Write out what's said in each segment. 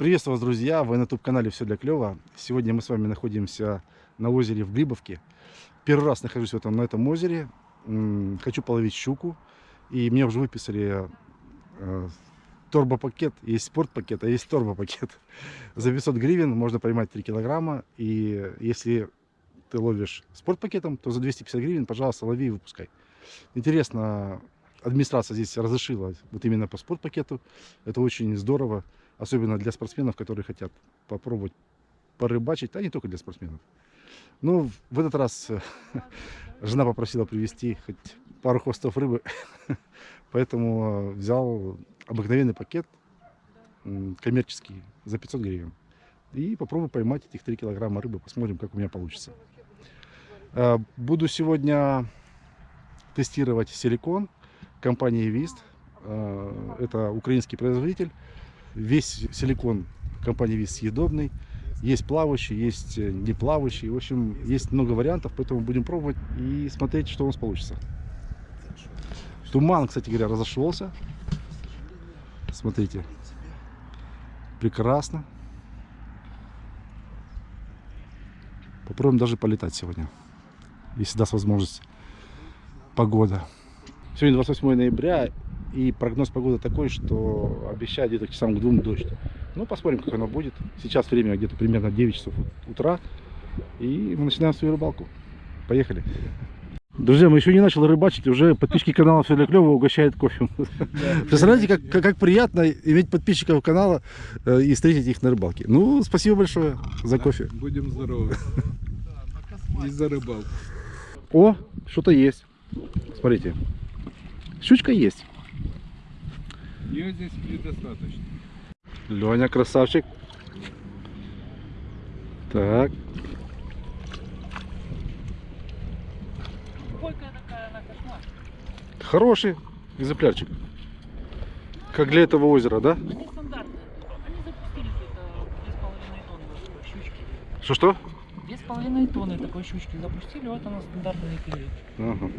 Приветствую вас, друзья! Вы на YouTube-канале «Все для клёва». Сегодня мы с вами находимся на озере в Глибовке. Первый раз нахожусь в этом, на этом озере. Хочу половить щуку. И мне уже выписали э, турбопакет. Есть спортпакет, а есть турбопакет. За 500 гривен можно поймать 3 килограмма. И если ты ловишь спортпакетом, то за 250 гривен, пожалуйста, лови и выпускай. Интересно, администрация здесь разрешила вот именно по спортпакету. Это очень здорово, особенно для спортсменов, которые хотят попробовать порыбачить, а не только для спортсменов. Ну, в этот раз э, жена попросила привезти хоть пару хвостов рыбы, поэтому э, взял обыкновенный пакет, коммерческий, за 500 гривен. И попробую поймать этих 3 килограмма рыбы, посмотрим, как у меня получится. Э, Буду сегодня тестировать силикон компании Вист. Это украинский производитель. Весь силикон компании Вист съедобный. Есть плавающий, есть э, не плавающий. В общем, есть много вариантов, поэтому будем пробовать и смотреть, что у нас получится. Туман, кстати говоря, разошелся. Смотрите. Прекрасно. Попробуем даже полетать сегодня. Если даст возможность погода. Сегодня 28 ноября, и прогноз погоды такой, что обещает где-то к часам к двум дождь. Ну, посмотрим, как оно будет. Сейчас время где-то примерно 9 часов ут- утра, и мы начинаем свою рыбалку. Поехали. Друзья, мы еще не начали рыбачить, уже подписчики канала для клёва угощают кофе. Представляете, как, как, как приятно иметь подписчиков канала э, и встретить их на рыбалке. Ну, спасибо большое за кофе. Будем здоровы. И за рыбалку. О, что-то есть. Смотрите. Щучка есть. Ее здесь предостаточно. Леня красавчик. Так. Бойкая такая она кошмар. Хороший экземплярчик. Как для этого озера, да? Они стандартные. Они запустили где-то 2,5 тонны такой щучки. Что-что? 2,5 тонны такой щучки запустили, вот она стандартная и клюет. Ага,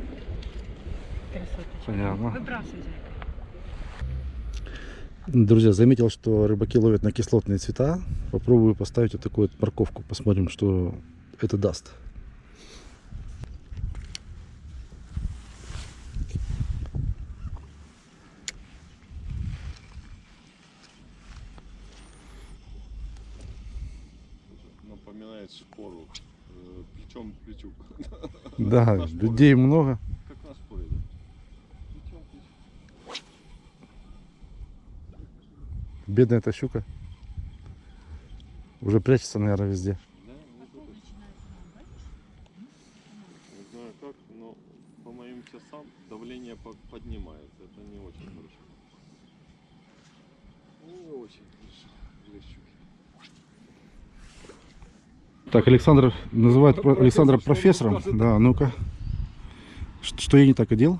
Красоточка. понятно. Выбрасывайте. Друзья, заметил, что рыбаки ловят на кислотные цвета. Попробую поставить вот такую вот морковку. Посмотрим, что это даст. напоминает шпору э, плечом плечу. Да, людей много. Как на шпоре, да? Плечом к плечу. Бедная эта щука. Уже прячется, наверное, везде. Да, мне тоже. Не знаю как, но по моим часам давление по- поднимается. Это не очень хорошо. Не очень. Так, Александр называет про- Александра профессором. Да, ну-ка. Что я не так одел?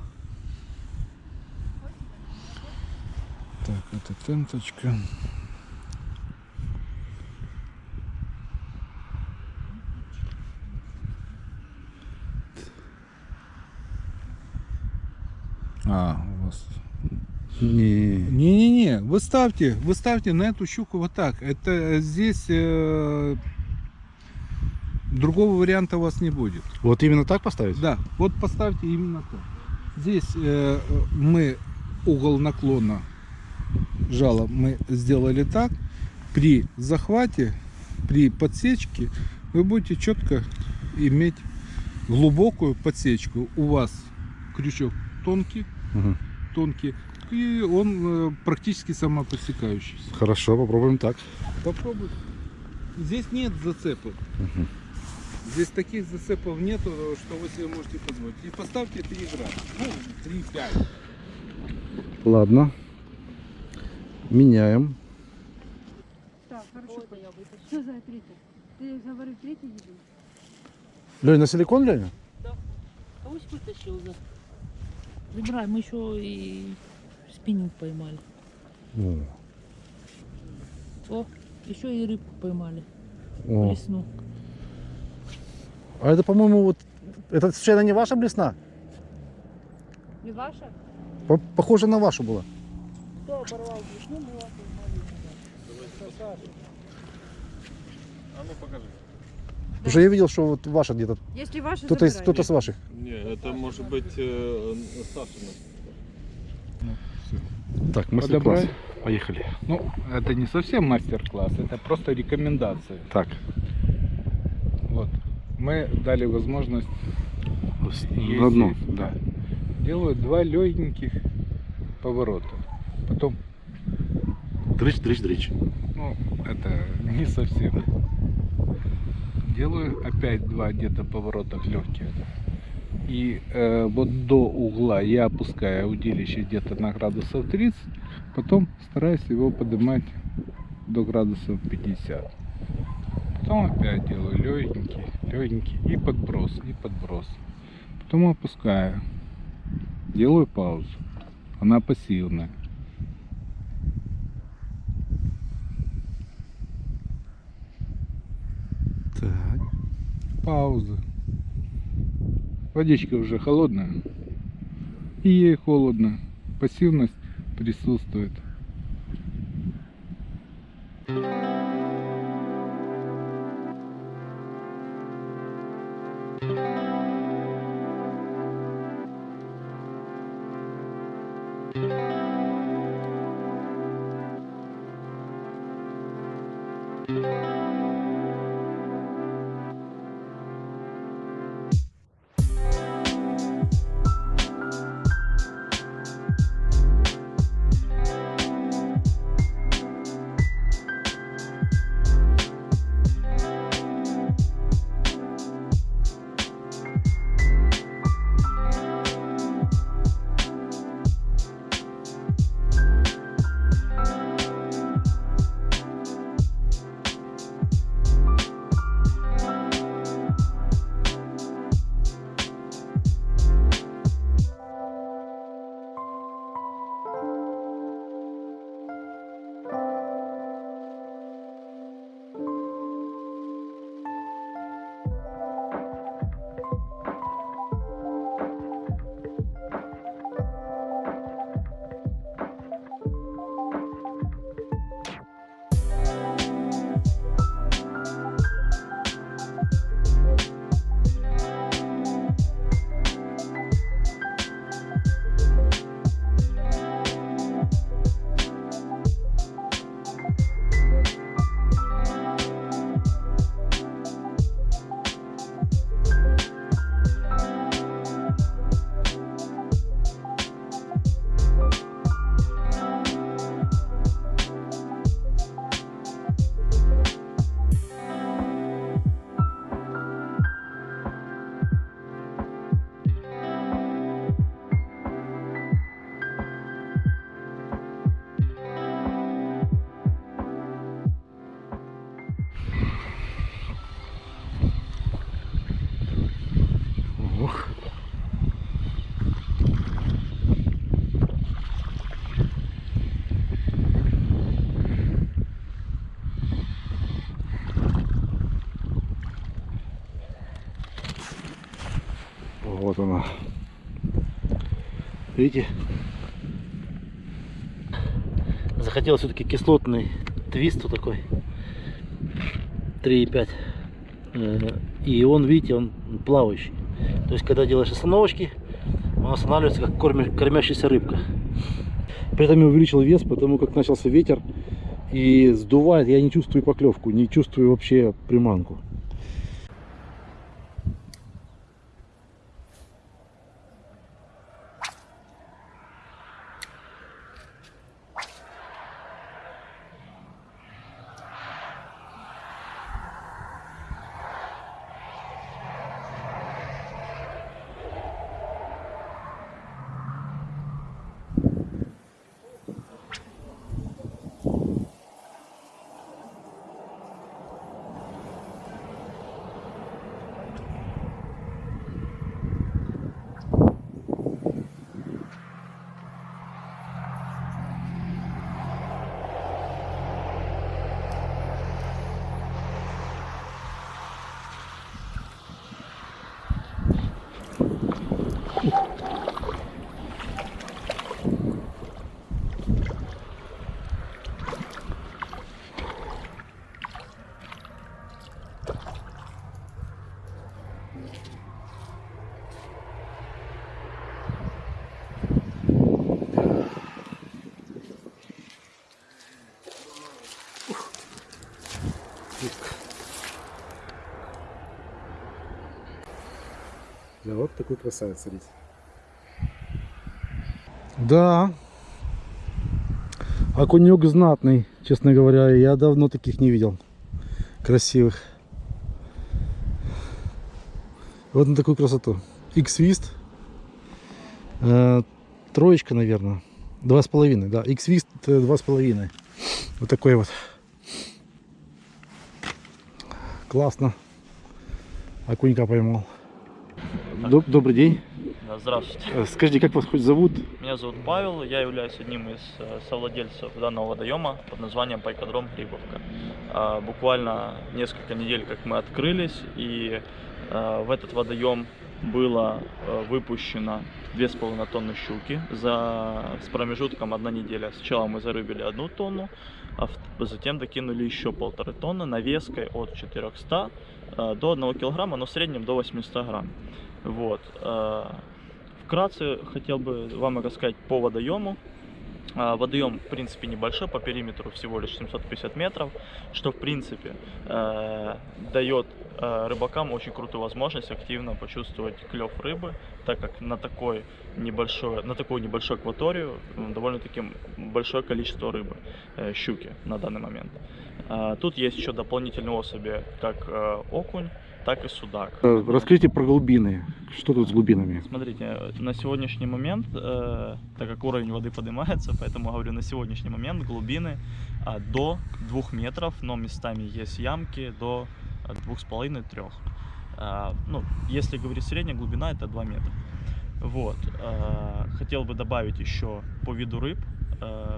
Так, это тенточка. А, у вас. Не. Не-не-не, вы ставьте, вы ставьте на эту щуку вот так. Это э, здесь э, другого варианта у вас не будет. Вот именно так поставить? Да, вот поставьте именно так. Здесь э, мы угол наклона жала мы сделали так. При захвате, при подсечке вы будете четко иметь глубокую подсечку. У вас крючок тонкий, Мгм. тонкий, и он э, практически самоподсекающийся. Хорошо, попробуем так. Попробуйте. Здесь нет зацепов. Мгм. Здесь таких зацепов нету, что вы себе можете позволить. И поставьте 3 грамма. Ну, 3-5. Ладно. Меняем. Так, хорошо. Что за третий? Ты говорю, третий еду? Лень, на силикон, Леня? Кого вытащил за? Забирай, мы еще и спиннинг поймали. О, О, еще и рыбку поймали. о. Лесну. А это, по-моему, вот... Это случайно не ваша блесна? Не ваша? По- Похоже на вашу была. Кто оборвал весну, была поймали. А ну покажи. Потому что я видел, что вот ваша где-то, Если ваши, кто-то, из- кто-то с ваших. Не, это может быть э, Сашина. Так, мастер-класс. Поехали. Ну, это не совсем мастер-класс, это просто рекомендации. Так, Вот. Мы дали возможность на дно. ездить, да. Делаю два легеньких поворота. Потом, Дрыч, дрыч, дрыч. ну, это не совсем. Делаю опять два где-то поворота легких. И э, вот до угла я опускаю удилище где-то на градусов 30, потом стараюсь его поднимать до градусов 50. Потом опять делаю легенький, легенький и подброс, и подброс. Потом опускаю. Делаю паузу. Она пассивная. Так. Пауза. Водичка уже холодная. И ей холодно. Пассивность присутствует. Ох. Видите? Захотел все-таки кислотный твист вот такой. 3,5. Э, И он, видите, он плавающий. То есть, когда делаешь остановочки, он останавливается как кормящаяся рыбка. При этом я увеличил вес, потому как начался ветер и сдувает. Я не чувствую поклевку, не чувствую вообще приманку. Вот такой красавец, смотрите. Да. Окунек знатный, честно говоря. Я давно таких не видел. Красивых. Вот на такую красоту. X-Вист. Э, троечка, наверное. Два с половиной, да. X-Вист э, два с половиной. Вот такой вот. Классно. Окунька поймал. Доб- Добрый день. Да, Здравствуйте. Э, Скажите, как вас хоть зовут? Меня зовут Павел, я являюсь одним из э, совладельцев данного водоема под названием Пайкодром Грибовка. А, Буквально несколько недель, как мы открылись, и э, в этот водоем было выпущено 2,5 тонны щуки за, с промежутком одна неделя. Сначала мы зарыбили одну тонну, а затем докинули еще полторы тонны навеской от 400 э, до 1 килограмма, но в среднем до 800 грамм. Вот. э, Вкратце хотел бы вам рассказать по водоему. А, Водоем, в принципе, небольшой, по периметру всего лишь 750 метров, что, в принципе, э, дает э, рыбакам очень крутую возможность активно почувствовать клев рыбы, так как на, такой небольшой, на такую небольшую акваторию довольно-таки большое количество рыбы, э, щуки на данный момент. А, Тут есть еще дополнительные особи, как э, окунь, так и судак. Э, Расскажите про глубины. Что тут с глубинами? Смотрите, э, на сегодняшний момент, э, так как уровень воды поднимается, поэтому говорю, на сегодняшний момент глубины а, до 2 метров, но местами есть ямки до 2,5-3. ну, если говорить средняя глубина, это 2 метра. Вот. э, хотел бы добавить еще по виду рыб. Э,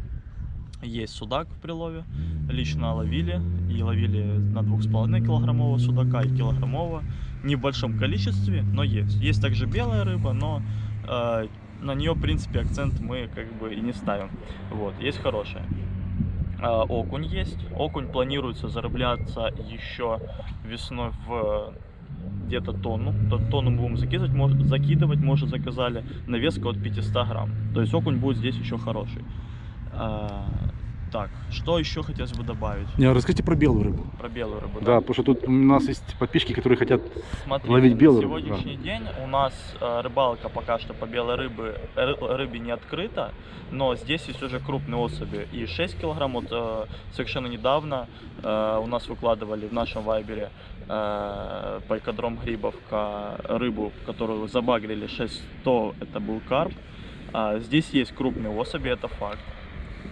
есть судак в прилове, лично ловили, и ловили на 2,5 килограммового судака и килограммового не в большом количестве, но есть. Есть также белая рыба, но э, на нее, в принципе, акцент мы как бы и не ставим. Вот, есть хорошая. А, окунь есть. Окунь планируется зарабляться еще весной в где-то тонну. То- Тонну будем закидывать, может, закидывать, может заказали. Навеска от 500 грамм. То есть окунь будет здесь еще хороший. Так, что еще хотелось бы добавить Не, расскажите про белую рыбу. про белую рыбу? Да, потому что тут у нас есть подписчики, которые хотят... Смотрите, Ловить белую на рыбу, сегодняшний день у нас э, рыбалка пока что по белой рыбы, ры- рыбе не открыта, но здесь есть уже крупные особи. И 6 килограмм, вот э, совершенно недавно э, у нас выкладывали в нашем вайбере э, пайкодром Грибовка рыбу, которую забагрили 600, это был карп. А здесь есть крупные особи, это факт.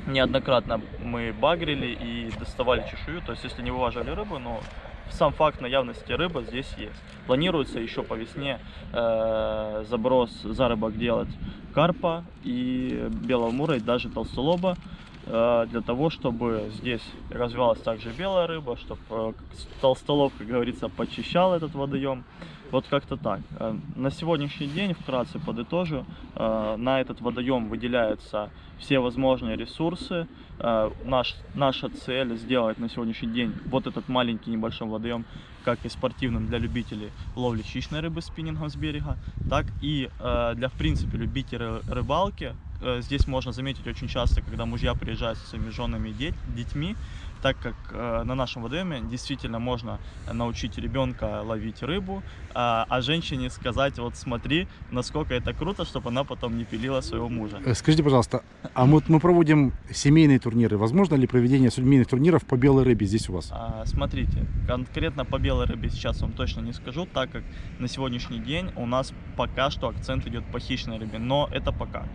Неоднократно мы багрили и доставали чешую, то есть если не вываживали рыбу, но сам факт наявности рыбы здесь есть. Планируется еще по весне э, заброс, заработок делать карпа и белого мура, и даже толстолоба, для того, чтобы здесь развивалась также белая рыба, чтобы толстолоб, как говорится, почищал этот водоем. Вот как-то так. Э, На сегодняшний день, вкратце подытожу, э, на этот водоем выделяются все возможные ресурсы. Э, Наш, наша цель сделать на сегодняшний день вот этот маленький небольшой водоем как и спортивным для любителей ловли хищной рыбы спиннингом с берега, так и э, для, в принципе, любителей рыбалки. Э, Здесь можно заметить очень часто, когда мужья приезжают со своими женами и дет- детьми, так как э, на нашем водоеме действительно можно научить ребенка ловить рыбу, а, а женщине сказать, вот смотри, насколько это круто, чтобы она потом не пилила своего мужа. Э, Скажите, пожалуйста, а вот мы проводим семейные турниры. Возможно ли проведение семейных турниров по белой рыбе здесь у вас? А, Смотрите, конкретно по белой рыбе сейчас вам точно не скажу, так как на сегодняшний день у нас пока что акцент идет по хищной рыбе, но это пока.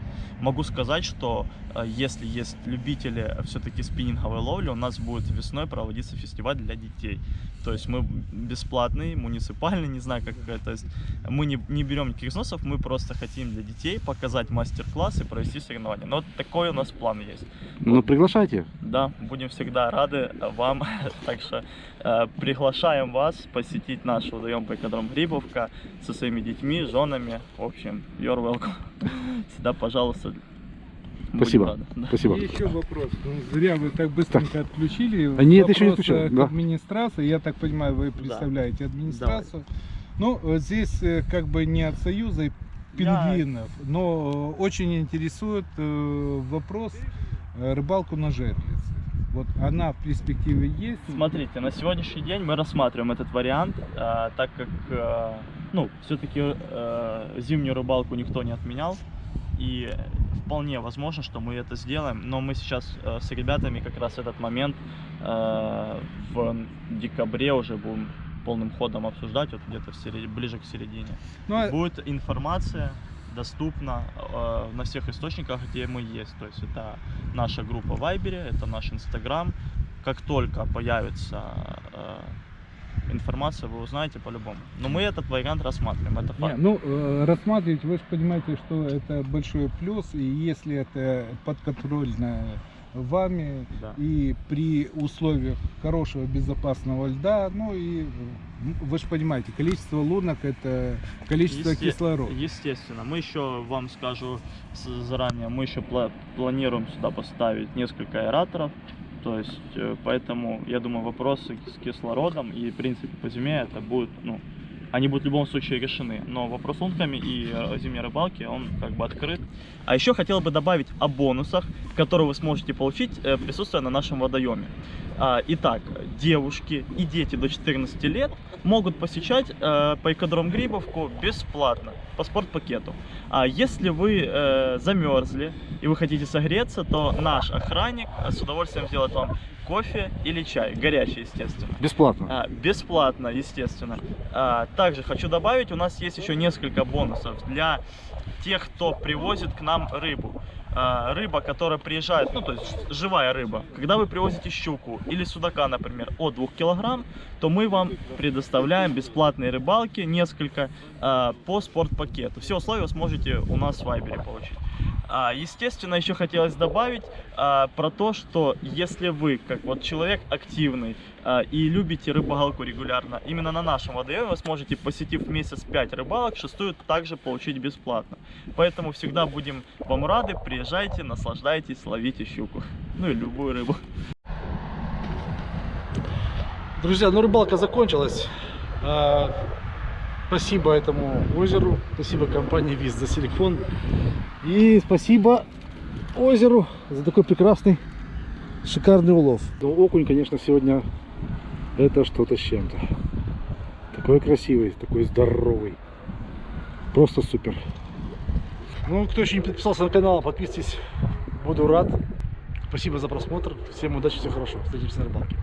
Могу сказать, что э, если есть любители все-таки спиннинговой ловли, у нас будет весной проводиться фестиваль для детей. То есть мы бесплатный, муниципальный, не знаю как это. То есть мы не, не берем никаких взносов, мы просто хотим для детей показать мастер-класс и провести соревнования. Но вот такой у нас план есть. Ну, приглашайте. Да, будем всегда рады вам. Так что э, приглашаем вас посетить наш водоем Пайкодром Грибовка со своими детьми, женами. В общем, you're welcome. Всегда, пожалуйста. Спасибо. рады. Да. Спасибо. И еще вопрос. Ну, зря вы так быстренько отключили. А нет, еще не отключил, к да. администрации. Я так понимаю, вы представляете администрацию. Ну, э, здесь э, как бы не от Союза и пингвинов, но э, очень интересует вопрос рыбалку на жерлице. Вот она в перспективе есть. Смотрите, на сегодняшний день мы рассматриваем этот вариант, так как, ну, все-таки зимнюю рыбалку никто не отменял, и вполне возможно, что мы это сделаем, но мы сейчас э, с ребятами как раз этот момент э, в декабре уже будем полным ходом обсуждать, вот где-то ближе к середине. Ну, а- Будет информация доступна э, на всех источниках, где мы есть. То есть это наша группа в Вайбере, это наш Инстаграм. Как только появится э, информация, вы узнаете по-любому. Но мы этот вариант рассматриваем, это Не, факт. ну, э, рассматривать, вы же понимаете, что это большой плюс, и если это подконтрольно вами, Да. и при условиях хорошего безопасного льда, ну и вы же понимаете, количество лунок это количество Есте- кислорода. Естественно. Мы еще, вам скажу заранее, мы еще пла- планируем сюда поставить несколько аэраторов. То есть, э, поэтому, я думаю, вопросы с кислородом и, в принципе, по зиме это будет, ну, они будут в любом случае решены. Но вопрос лунками и э, зимней рыбалки, он как бы открыт. А еще хотел бы добавить о бонусах, которые вы сможете получить, э, присутствуя на нашем водоеме. А, Итак, девушки и дети до 14 лет могут посещать Пайкодром Грибовку бесплатно по спортпакету. А если вы э, замерзли и вы хотите согреться, то наш охранник э, с удовольствием сделает вам кофе или чай, горячий, естественно. Бесплатно. А, бесплатно, естественно. А, также хочу добавить, у нас есть еще несколько бонусов для тех, кто привозит к нам рыбу. А, рыба, которая приезжает, ну то есть живая рыба. Когда вы привозите щуку или судака, например, от 2 килограмм, то мы вам предоставляем бесплатные рыбалки, несколько, а, по спортпакету. Все условия вы сможете у нас в Вайбере получить. А, естественно, еще хотелось добавить а, про то, что если вы, как вот человек активный а, и любите рыбалку регулярно, именно на нашем водоеме вы сможете, посетив месяц 5 рыбалок, шестую также получить бесплатно. Поэтому всегда будем вам рады, приезжайте, наслаждайтесь, ловите щуку. Ну и любую рыбу. Друзья, ну рыбалка закончилась. А, Спасибо этому озеру, спасибо компании ВИЗ за силикон. И спасибо озеру за такой прекрасный, шикарный улов. Но окунь, конечно, сегодня это что-то с чем-то. Такой красивый, такой здоровый. Просто супер. Ну, кто еще не подписался на канал, подписывайтесь. Буду рад. Спасибо за просмотр. Всем удачи, всего хорошего. Встретимся на рыбалке.